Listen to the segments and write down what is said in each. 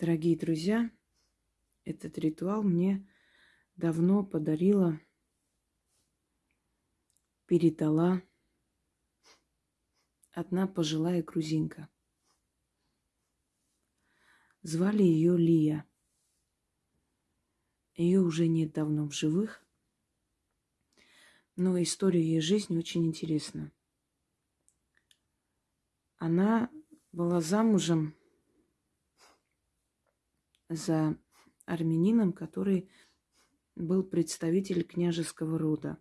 Дорогие друзья, этот ритуал мне давно подарила, передала одна пожилая грузинка. Звали ее Лия. Ее уже нет давно в живых, но история ее жизни очень интересна. Она была замужем за армянином, который был представитель княжеского рода.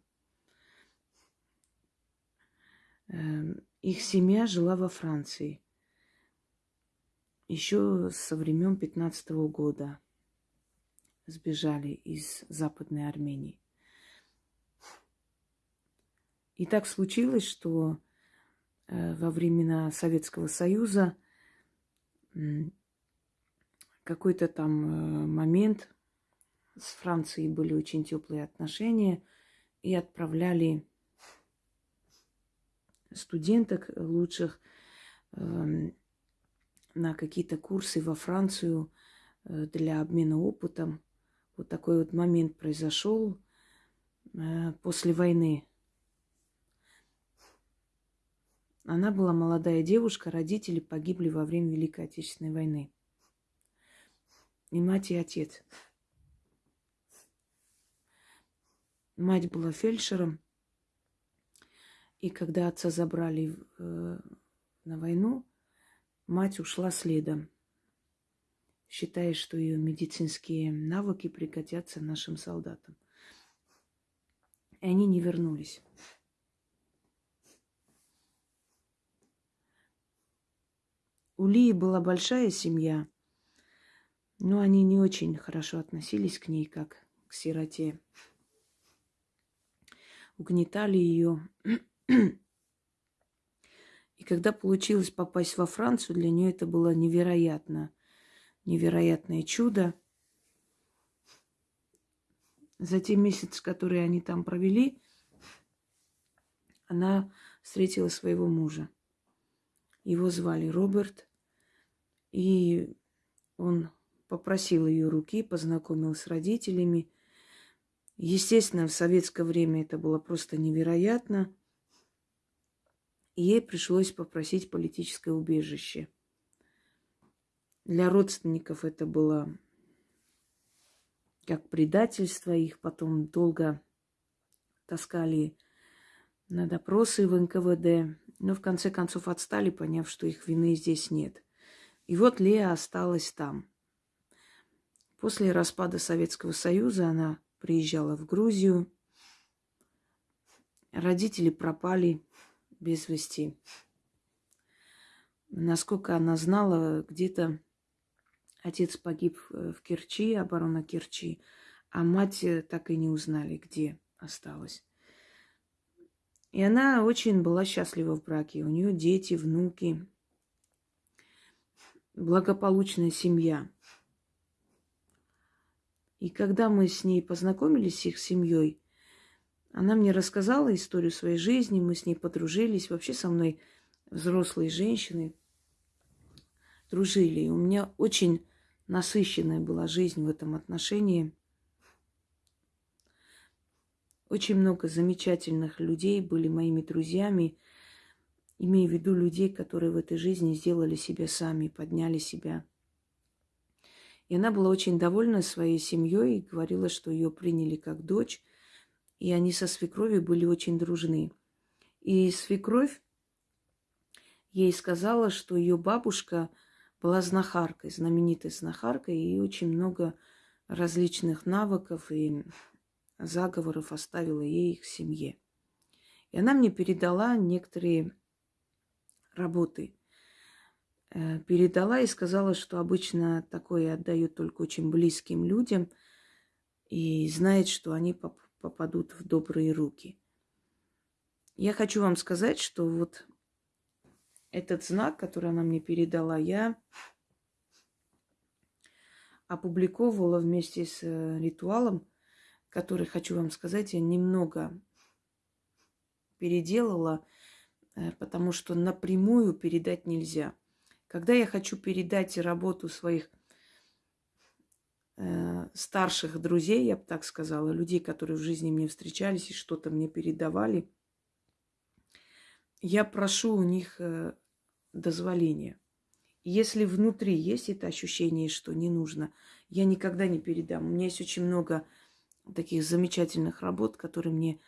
Эм, их семья жила во Франции еще со времен 15 -го года сбежали из Западной Армении. И так случилось, что э, во времена Советского Союза какой-то там э, момент с Францией были очень теплые отношения и отправляли студенток лучших э, на какие-то курсы во Францию э, для обмена опытом. Вот такой вот момент произошел э, после войны. Она была молодая девушка, родители погибли во время Великой Отечественной войны. И мать, и отец. Мать была фельдшером. И когда отца забрали э, на войну, мать ушла следом считая, что ее медицинские навыки пригодятся нашим солдатам. И они не вернулись. У Лии была большая семья, но они не очень хорошо относились к ней, как к сироте. Угнетали ее. И когда получилось попасть во Францию, для нее это было невероятно невероятное чудо. За те месяцы, которые они там провели, она встретила своего мужа. Его звали Роберт, и он попросил ее руки, познакомил с родителями. Естественно, в советское время это было просто невероятно. Ей пришлось попросить политическое убежище – для родственников это было как предательство. Их потом долго таскали на допросы в НКВД. Но в конце концов отстали, поняв, что их вины здесь нет. И вот Лея осталась там. После распада Советского Союза она приезжала в Грузию. Родители пропали без вести. Насколько она знала, где-то Отец погиб э, в Керчи, оборона Керчи, а мать э, так и не узнали, где осталась. И она очень была счастлива в браке. У нее дети, внуки, благополучная семья. И когда мы с ней познакомились, с их семьей, она мне рассказала историю своей жизни, мы с ней подружились. Вообще со мной взрослые женщины дружили. И у меня очень насыщенная была жизнь в этом отношении. Очень много замечательных людей были моими друзьями, имея в виду людей, которые в этой жизни сделали себя сами, подняли себя. И она была очень довольна своей семьей и говорила, что ее приняли как дочь, и они со свекровью были очень дружны. И свекровь ей сказала, что ее бабушка – была знахаркой, знаменитой знахаркой, и очень много различных навыков и заговоров оставила ей их семье. И она мне передала некоторые работы. Э, передала и сказала, что обычно такое отдают только очень близким людям и знает, что они попадут в добрые руки. Я хочу вам сказать, что вот этот знак, который она мне передала, я опубликовывала вместе с э, ритуалом, который, хочу вам сказать, я немного переделала, э, потому что напрямую передать нельзя. Когда я хочу передать работу своих э, старших друзей, я бы так сказала, людей, которые в жизни мне встречались и что-то мне передавали, я прошу у них э, дозволения. Если внутри есть это ощущение, что не нужно, я никогда не передам. У меня есть очень много таких замечательных работ, которые мне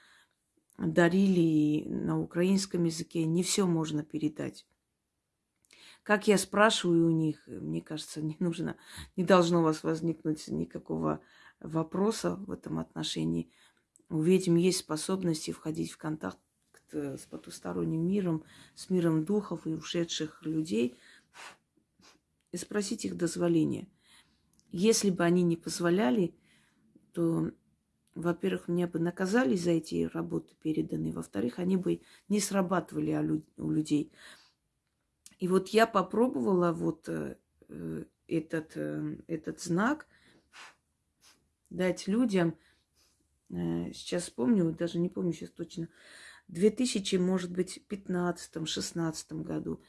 дарили на украинском языке. Не все можно передать. Как я спрашиваю у них, мне кажется, не нужно, не должно у вас возникнуть никакого вопроса в этом отношении. У ведьм есть способности входить в контакт с потусторонним миром, с миром духов и ушедших людей и спросить их дозволения. Если бы они не позволяли, то, во-первых, меня бы наказали за эти работы переданные, во-вторых, они бы не срабатывали у людей. И вот я попробовала вот э, э, этот, э, этот знак дать людям, сейчас помню, даже не помню сейчас точно, в 2000, может быть, 15-16 году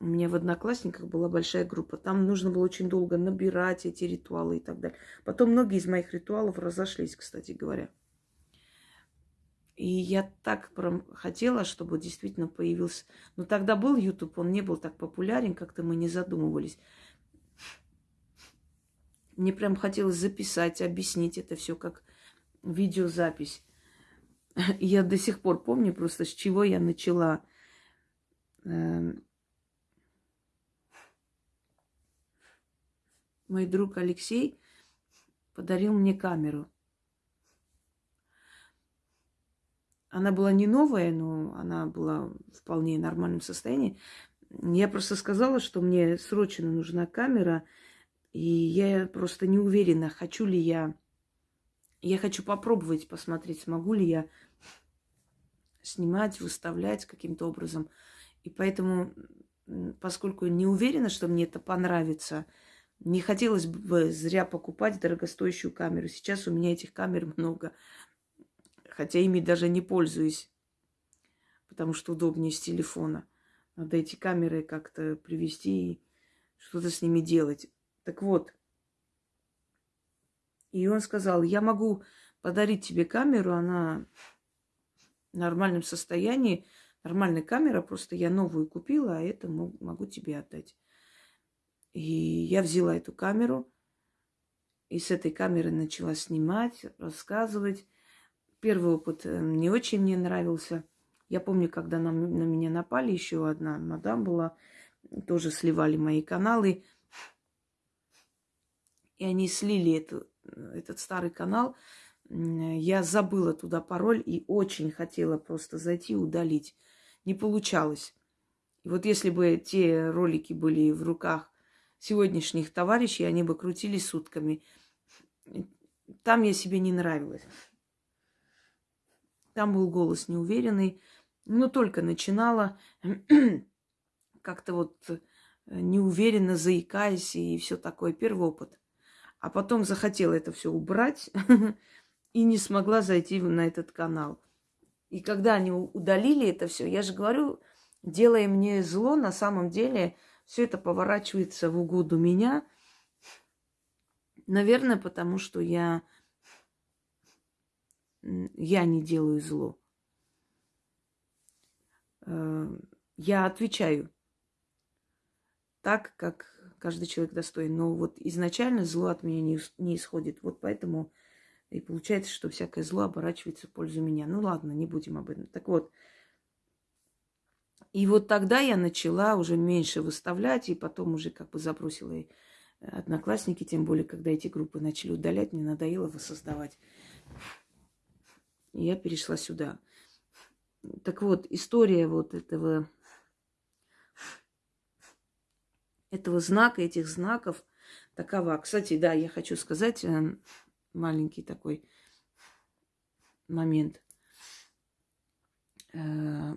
у меня в Одноклассниках была большая группа. Там нужно было очень долго набирать эти ритуалы и так далее. Потом многие из моих ритуалов разошлись, кстати говоря. И я так прям хотела, чтобы действительно появился... Но тогда был YouTube, он не был так популярен, как-то мы не задумывались. Мне прям хотелось записать, объяснить это все как видеозапись. Я до сих пор помню просто, с чего я начала. Эм, мой друг Алексей подарил мне камеру. Она была не новая, но она была в вполне нормальном состоянии. Я просто сказала, что мне срочно нужна камера, и я просто не уверена, хочу ли я. Я хочу попробовать посмотреть, смогу ли я снимать, выставлять каким-то образом. И поэтому, поскольку не уверена, что мне это понравится, не хотелось бы зря покупать дорогостоящую камеру. Сейчас у меня этих камер много хотя ими даже не пользуюсь, потому что удобнее с телефона. Надо эти камеры как-то привести и что-то с ними делать. Так вот, и он сказал, я могу подарить тебе камеру, она в нормальном состоянии, нормальная камера, просто я новую купила, а это могу тебе отдать. И я взяла эту камеру, и с этой камеры начала снимать, рассказывать. Первый опыт э, не очень мне нравился. Я помню, когда на, на меня напали, еще одна мадам была, тоже сливали мои каналы. И они слили эту, этот старый канал. Я забыла туда пароль и очень хотела просто зайти и удалить. Не получалось. И вот если бы те ролики были в руках сегодняшних товарищей, они бы крутились сутками. Там я себе не нравилась. Там был голос неуверенный. Но только начинала как-то вот э, неуверенно заикаясь и все такое. Первый опыт. А потом захотела это все убрать и не смогла зайти на этот канал. И когда они удалили это все, я же говорю, делая мне зло, на самом деле все это поворачивается в угоду меня. Наверное, потому что я я не делаю зло. Э, я отвечаю так, как каждый человек достоин. Но вот изначально зло от меня не, исходит. Вот поэтому и получается, что всякое зло оборачивается в пользу меня. Ну ладно, не будем об этом. Так вот, и вот тогда я начала уже меньше выставлять, и потом уже как бы забросила и одноклассники, тем более, когда эти группы начали удалять, мне надоело воссоздавать. Я перешла сюда. Так вот, история вот этого, этого знака, этих знаков такова. Кстати, да, я хочу сказать э, маленький такой момент. Э,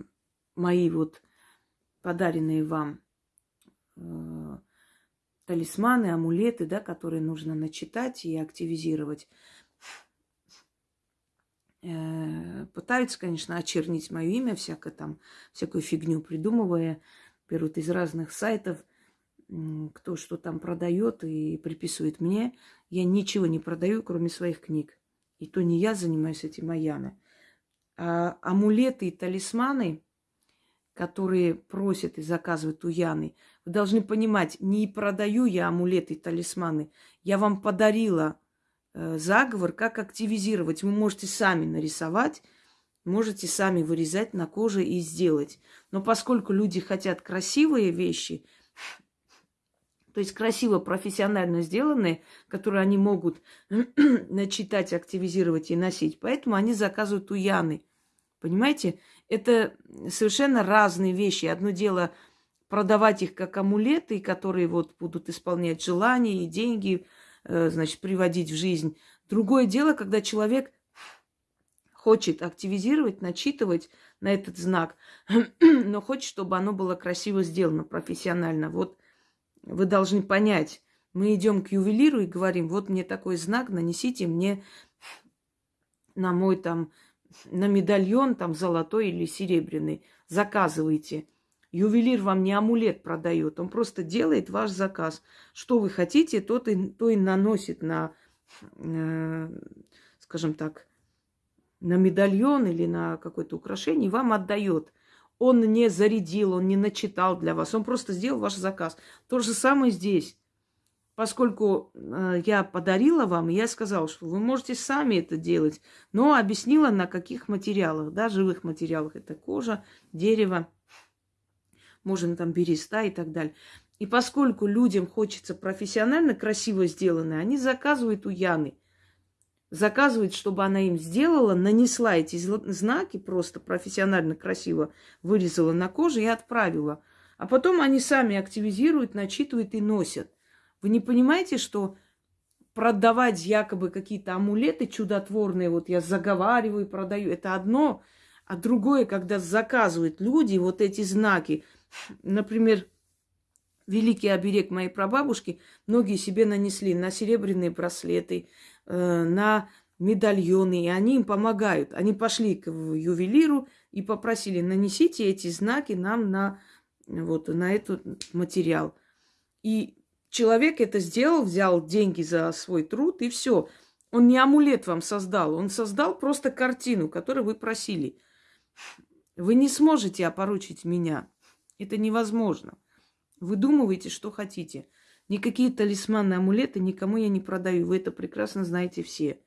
мои вот подаренные вам э, талисманы, амулеты, да, которые нужно начитать и активизировать – пытаются, конечно, очернить мое имя, всякое там, всякую фигню придумывая, берут из разных сайтов. кто что там продает и приписывает мне. Я ничего не продаю, кроме своих книг. И то не я занимаюсь этим, а Яна. А амулеты и талисманы, которые просят и заказывают у Яны, вы должны понимать, не продаю я амулеты и талисманы. Я вам подарила э, заговор, как активизировать. Вы можете сами нарисовать, можете сами вырезать на коже и сделать. Но поскольку люди хотят красивые вещи, то есть красиво, профессионально сделанные, которые они могут начитать, активизировать и носить. Поэтому они заказывают у Яны. Понимаете? Это совершенно разные вещи. Одно дело продавать их как амулеты, которые вот будут исполнять желания и деньги, э, значит, приводить в жизнь. Другое дело, когда человек хочет активизировать, начитывать на этот знак, но хочет, чтобы оно было красиво сделано, профессионально. Вот вы должны понять, мы идем к ювелиру и говорим, вот мне такой знак, нанесите мне на мой там, на медальон там золотой или серебряный, заказывайте. Ювелир вам не амулет продает, он просто делает ваш заказ. Что вы хотите, то и, то и наносит на, э, скажем так, на медальон или на какое-то украшение, вам отдает – он не зарядил, он не начитал для вас, он просто сделал ваш заказ. То же самое здесь. Поскольку э, я подарила вам, я сказала, что вы можете сами это делать, но объяснила, на каких материалах, да, живых материалах. Это кожа, дерево, можно там береста и так далее. И поскольку людям хочется профессионально красиво сделанное, они заказывают у Яны – заказывает, чтобы она им сделала, нанесла эти знаки просто профессионально красиво, вырезала на коже и отправила. А потом они сами активизируют, начитывают и носят. Вы не понимаете, что продавать якобы какие-то амулеты чудотворные, вот я заговариваю, продаю, это одно, а другое, когда заказывают люди вот эти знаки. Например, великий оберег моей прабабушки многие себе нанесли на серебряные браслеты, Э, на медальоны, и они им помогают. Они пошли к ювелиру и попросили, нанесите эти знаки нам на, вот, на этот материал. И человек это сделал, взял деньги за свой труд, и все. Он не амулет вам создал, он создал просто картину, которую вы просили. Вы не сможете опорочить меня. Это невозможно. Выдумывайте, что хотите. Никакие талисманы, амулеты никому я не продаю. Вы это прекрасно знаете все.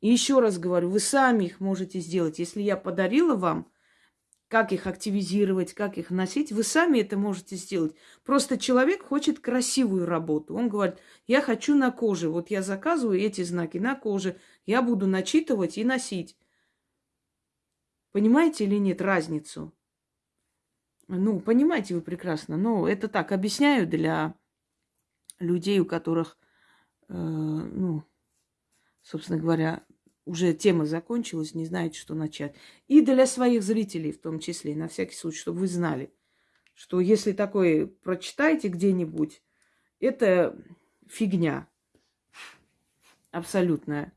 И еще раз говорю, вы сами их можете сделать. Если я подарила вам, как их активизировать, как их носить, вы сами это можете сделать. Просто человек хочет красивую работу. Он говорит, я хочу на коже. Вот я заказываю эти знаки на коже. Я буду начитывать и носить. Понимаете или нет разницу? Ну, понимаете вы прекрасно. Но это так, объясняю для людей, у которых, э, ну, собственно говоря, уже тема закончилась, не знаете, что начать. И для своих зрителей в том числе, на всякий случай, чтобы вы знали, что если такое прочитаете где-нибудь, это фигня абсолютная.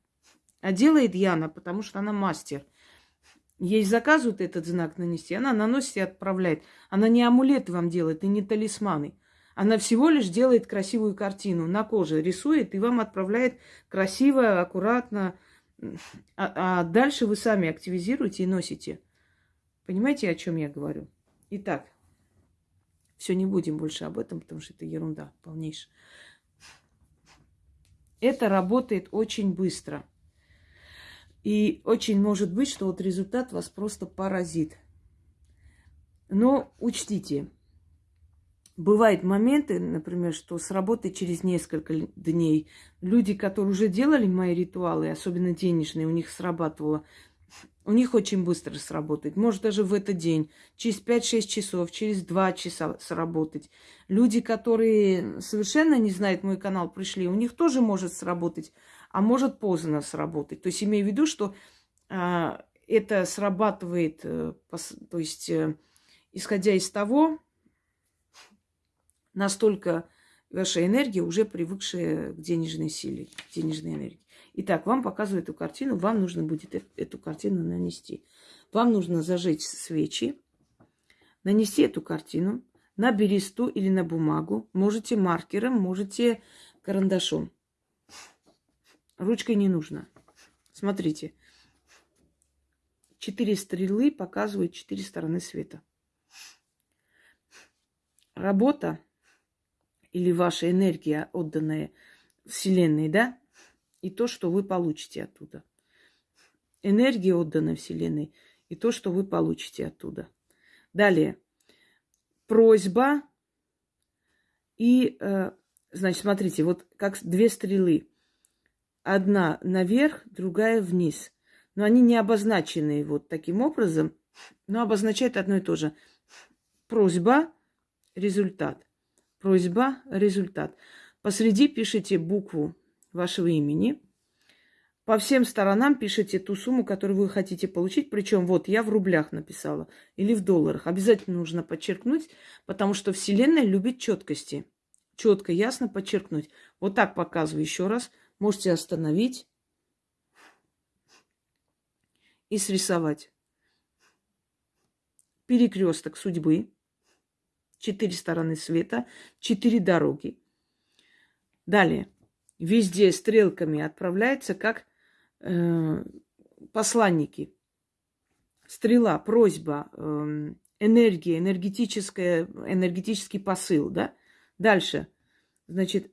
А делает Яна, потому что она мастер. Ей заказывают этот знак нанести, она наносит и отправляет. Она не амулеты вам делает и не талисманы. Она всего лишь делает красивую картину на коже, рисует и вам отправляет красиво, аккуратно. А, а дальше вы сами активизируете и носите. Понимаете, о чем я говорю? Итак, все, не будем больше об этом, потому что это ерунда полнейшая. Это работает очень быстро. И очень может быть, что вот результат вас просто поразит. Но учтите, Бывают моменты, например, что сработает через несколько дней. Люди, которые уже делали мои ритуалы, особенно денежные, у них срабатывало. У них очень быстро сработает. Может, даже в этот день. Через 5-6 часов, через 2 часа сработать. Люди, которые совершенно не знают мой канал, пришли, у них тоже может сработать, а может поздно сработать. То есть имею в виду, что а, это срабатывает, а, то есть а, исходя из того, настолько ваша энергия уже привыкшая к денежной силе, к денежной энергии. Итак, вам показывают эту картину, вам нужно будет эту картину нанести. Вам нужно зажечь свечи, нанести эту картину, на бересту или на бумагу. Можете маркером, можете карандашом. Ручкой не нужно. Смотрите. Четыре стрелы показывают четыре стороны света. Работа или ваша энергия, отданная Вселенной, да, и то, что вы получите оттуда. Энергия, отданная Вселенной, и то, что вы получите оттуда. Далее. Просьба и, э, значит, смотрите, вот как две стрелы. Одна наверх, другая вниз. Но они не обозначены вот таким образом, но обозначают одно и то же. Просьба, результат. Просьба, результат. Посреди пишите букву вашего имени. По всем сторонам пишите ту сумму, которую вы хотите получить. Причем вот я в рублях написала или в долларах. Обязательно нужно подчеркнуть, потому что Вселенная любит четкости. Четко, ясно подчеркнуть. Вот так показываю еще раз. Можете остановить и срисовать. Перекресток судьбы четыре стороны света, четыре дороги. Далее. Везде стрелками отправляется как э, посланники. Стрела, просьба, э, энергия, энергетическая, энергетический посыл, да? Дальше. Значит,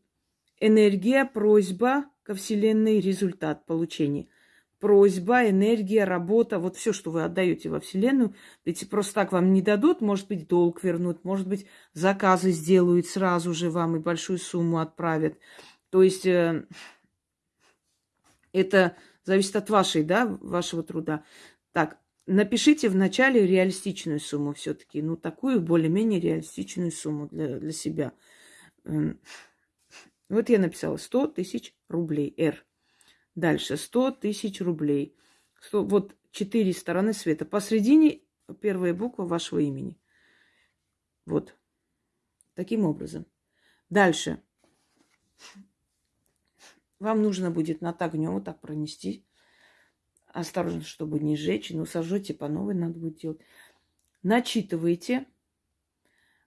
энергия, просьба ко Вселенной, результат получения – просьба, энергия, работа, вот все, что вы отдаете во Вселенную, ведь просто так вам не дадут, может быть, долг вернут, может быть, заказы сделают сразу же вам и большую сумму отправят. То есть э, это зависит от вашей, да, вашего труда. Так, напишите вначале реалистичную сумму все-таки, ну, такую более-менее реалистичную сумму для, для себя. Вот я написала 100 тысяч рублей, R. Дальше 100 тысяч рублей. 100, вот четыре стороны света. Посредине первая буква вашего имени. Вот. Таким образом. Дальше. Вам нужно будет над огнем вот так пронести. Осторожно, чтобы не сжечь. Но сожжете по новой надо будет делать. Начитывайте.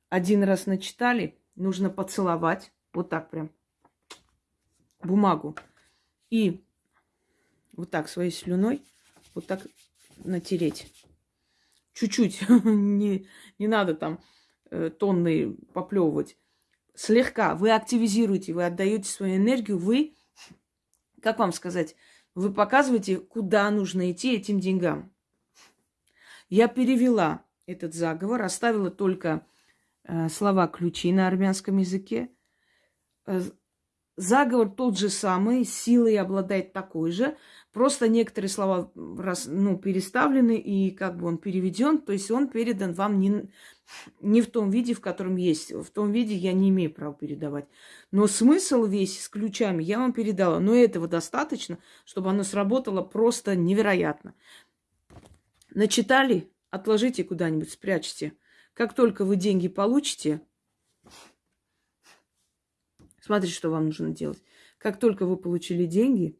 Один раз начитали. Нужно поцеловать. Вот так прям. Бумагу. И вот так своей слюной, вот так натереть. Чуть-чуть, не, не надо там э, тонны поплевывать. Слегка вы активизируете, вы отдаете свою энергию, вы, как вам сказать, вы показываете, куда нужно идти этим деньгам. Я перевела этот заговор, оставила только э, слова ключи на армянском языке. Э, заговор тот же самый, силой обладает такой же, Просто некоторые слова раз, ну, переставлены, и как бы он переведен, то есть он передан вам не, не в том виде, в котором есть. В том виде я не имею права передавать. Но смысл весь с ключами я вам передала. Но этого достаточно, чтобы оно сработало просто невероятно. Начитали? Отложите куда-нибудь, спрячьте. Как только вы деньги получите, смотрите, что вам нужно делать. Как только вы получили деньги,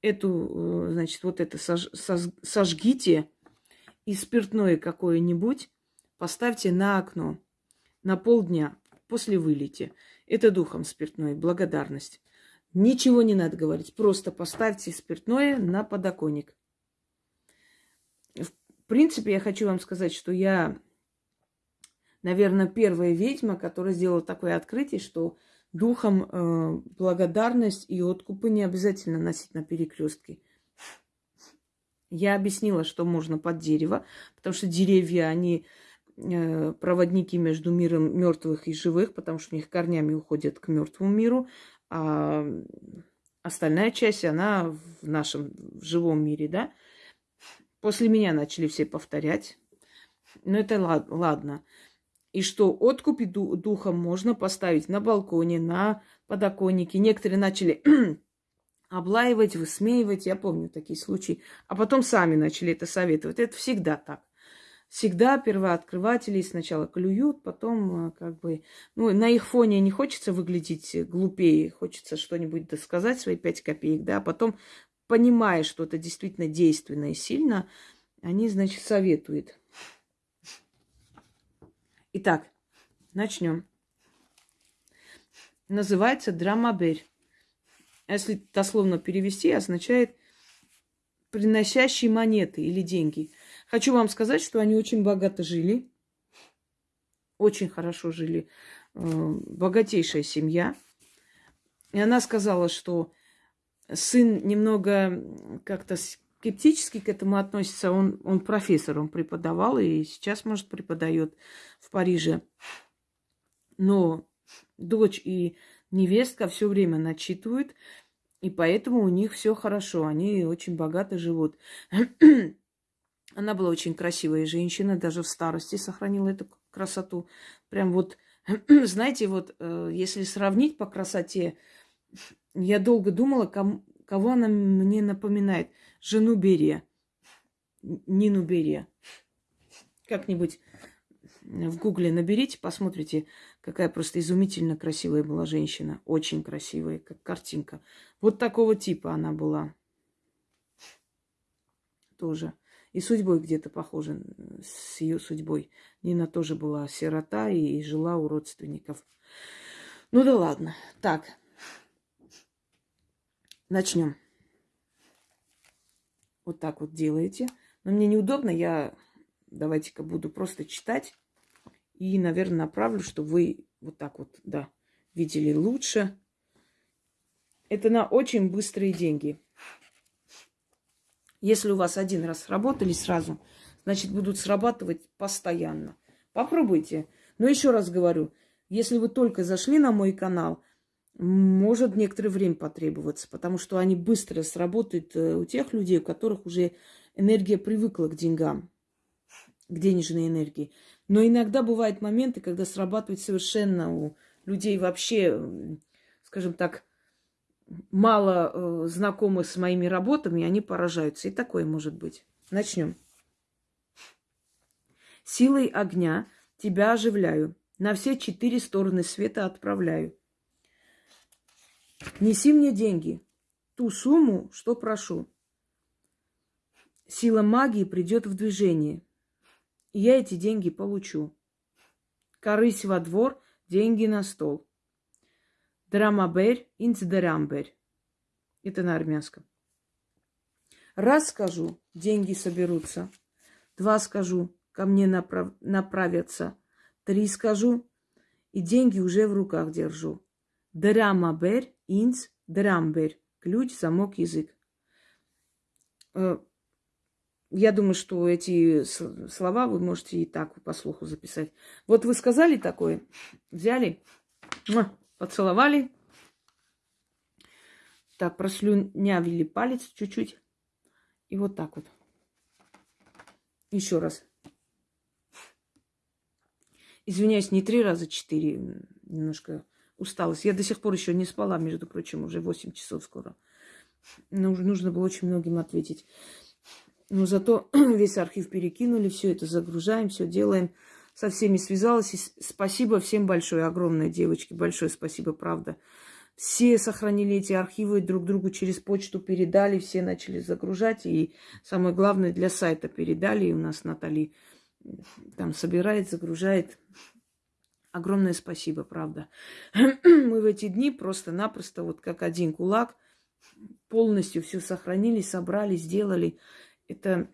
эту, э, значит, вот это сож, сож, сожгите и спиртное какое-нибудь поставьте на окно на полдня после вылете. Это духом спиртное, благодарность. Ничего не надо говорить, просто поставьте спиртное на подоконник. В принципе, я хочу вам сказать, что я, наверное, первая ведьма, которая сделала такое открытие, что духом э, благодарность и откупы не обязательно носить на перекрестке. Я объяснила, что можно под дерево, потому что деревья, они э, проводники между миром мертвых и живых, потому что у них корнями уходят к мертвому миру, а остальная часть, она в нашем в живом мире, да. После меня начали все повторять. Но это ладно и что откупи духом можно поставить на балконе, на подоконнике. Некоторые начали облаивать, высмеивать, я помню такие случаи, а потом сами начали это советовать. Это всегда так. Всегда первооткрыватели сначала клюют, потом э, как бы... Ну, на их фоне не хочется выглядеть глупее, хочется что-нибудь досказать, свои пять копеек, да, а потом, понимая, что это действительно действенно и сильно, они, значит, советуют. Итак, Начнем. Называется драмаберь. Если дословно перевести, означает приносящий монеты или деньги. Хочу вам сказать, что они очень богато жили. Очень хорошо жили. Э, богатейшая семья. И она сказала, что сын немного как-то скептически к этому относится. Он, он профессор, он преподавал и сейчас, может, преподает в Париже. Но дочь и невестка все время начитывают, и поэтому у них все хорошо. Они очень богато живут. Она была очень красивая женщина, даже в старости сохранила эту красоту. Прям вот, знаете, вот э, если сравнить по красоте, я долго думала, кому, кого она мне напоминает жену Берия, Нину Берия. Как-нибудь в гугле наберите, посмотрите, какая просто изумительно красивая была женщина. Очень красивая, как картинка. Вот такого типа она была. Тоже. И судьбой где-то похожа с ее судьбой. Нина тоже была сирота и жила у родственников. Ну да ладно. Так. Начнем вот так вот делаете. Но мне неудобно, я давайте-ка буду просто читать. И, наверное, направлю, чтобы вы вот так вот, да, видели лучше. Это на очень быстрые деньги. Если у вас один раз сработали сразу, значит, будут срабатывать постоянно. Попробуйте. Но еще раз говорю, если вы только зашли на мой канал, может некоторое время потребоваться, потому что они быстро сработают э, у тех людей, у которых уже энергия привыкла к деньгам, к денежной энергии. Но иногда бывают моменты, когда срабатывает совершенно у людей вообще, скажем так, мало э, знакомых с моими работами, они поражаются. И такое может быть. Начнем. Силой огня тебя оживляю, на все четыре стороны света отправляю. Неси мне деньги, ту сумму, что прошу. Сила магии придет в движение, и я эти деньги получу. Корысь во двор, деньги на стол. Драмаберь, инцдерамберь. Это на армянском. Раз скажу, деньги соберутся. Два скажу, ко мне направ... направятся. Три скажу, и деньги уже в руках держу. Драмаберь, инц, драмберь. Ключ, замок, язык. Э, я думаю, что эти слова вы можете и так по слуху записать. Вот вы сказали такое, взяли, поцеловали, так, прослюнявили палец чуть-чуть. И вот так вот. Еще раз. Извиняюсь, не три раза, четыре. Немножко усталость. Я до сих пор еще не спала, между прочим, уже 8 часов скоро. Но нужно было очень многим ответить. Но зато весь архив перекинули, все это загружаем, все делаем. Со всеми связалась. И спасибо всем большое, огромное, девочки. Большое спасибо, правда. Все сохранили эти архивы, друг другу через почту передали, все начали загружать. И самое главное, для сайта передали. И у нас Натали там собирает, загружает. Огромное спасибо, правда. Мы в эти дни просто-напросто, вот как один кулак, полностью все сохранили, собрали, сделали. Это,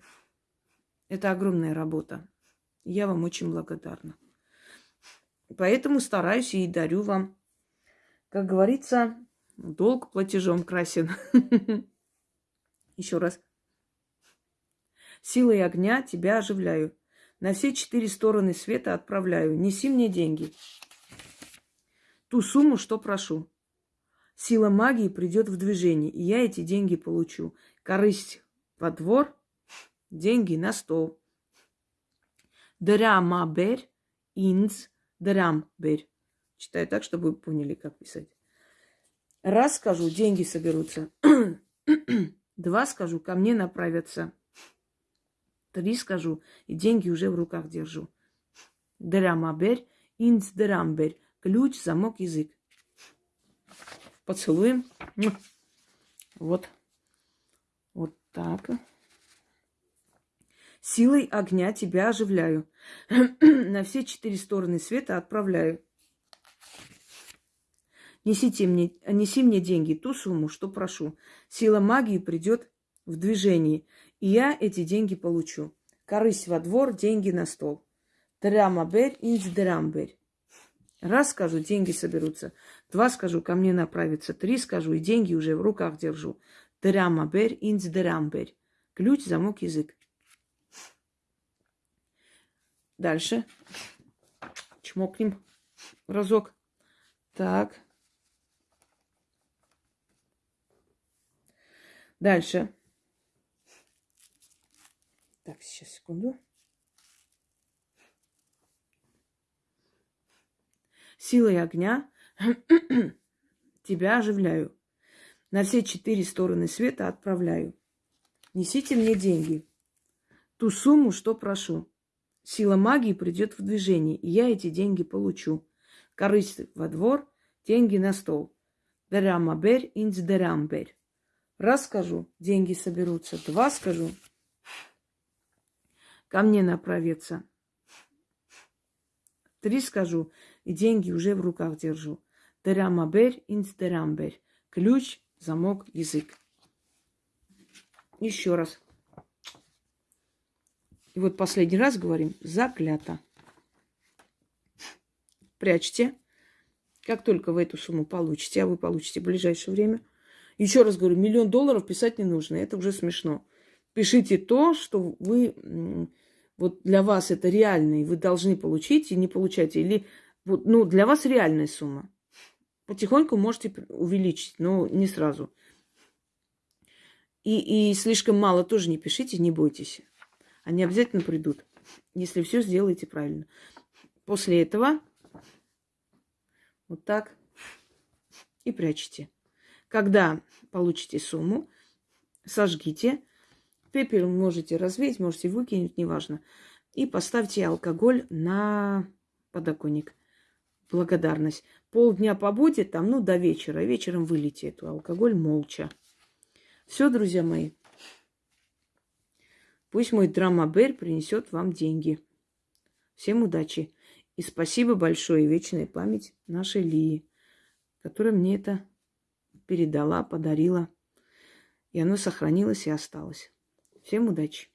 это огромная работа. Я вам очень благодарна. Поэтому стараюсь и дарю вам. Как говорится, долг платежом красен. Еще раз. Силой огня тебя оживляю. На все четыре стороны света отправляю. Неси мне деньги. Ту сумму, что прошу. Сила магии придет в движение, и я эти деньги получу. Корысть во двор, деньги на стол. Драмабер, инц, драмбер. Читаю так, чтобы вы поняли, как писать. Раз скажу, деньги соберутся. Два скажу, ко мне направятся. Три скажу, и деньги уже в руках держу. Драмабер, инц драмбер. Ключ, замок, язык. Поцелуем. Вот. Вот так. Силой огня тебя оживляю. На все четыре стороны света отправляю. Несите мне, неси мне деньги, ту сумму, что прошу. Сила магии придет в движении, и я эти деньги получу. Корысть во двор, деньги на стол. Драмаберь, инц драмберь. Раз скажу, деньги соберутся. Два скажу, ко мне направится. Три скажу, и деньги уже в руках держу. Драмаберь, инц драмберь. Ключ, замок, язык. Дальше. Чмокнем разок. Так. Дальше. Так, сейчас, секунду. Силой огня тебя оживляю. На все четыре стороны света отправляю. Несите мне деньги. Ту сумму, что прошу. Сила магии придет в движение, и я эти деньги получу. Корысть во двор, деньги на стол. Дерамаберь инц дерамберь. Раз скажу, деньги соберутся. Два скажу, ко мне направится. Три скажу, и деньги уже в руках держу. Дерамаберь, инстерамберь. Ключ, замок, язык. Еще раз. И вот последний раз говорим заклято. Прячьте. Как только вы эту сумму получите, а вы получите в ближайшее время – еще раз говорю, миллион долларов писать не нужно, это уже смешно. Пишите то, что вы, вот для вас это реально, и вы должны получить, и не получаете. Или, вот, ну, для вас реальная сумма. Потихоньку можете увеличить, но не сразу. И, и слишком мало тоже не пишите, не бойтесь. Они обязательно придут, если все сделаете правильно. После этого вот так и прячете. Когда получите сумму, сожгите. Пепел можете развеять, можете выкинуть, неважно. И поставьте алкоголь на подоконник. Благодарность. Полдня побудет там, ну, до вечера. Вечером вылейте эту алкоголь молча. Все, друзья мои. Пусть мой драмабер принесет вам деньги. Всем удачи. И спасибо большое, вечная память нашей Лии, которая мне это передала, подарила. И оно сохранилось и осталось. Всем удачи!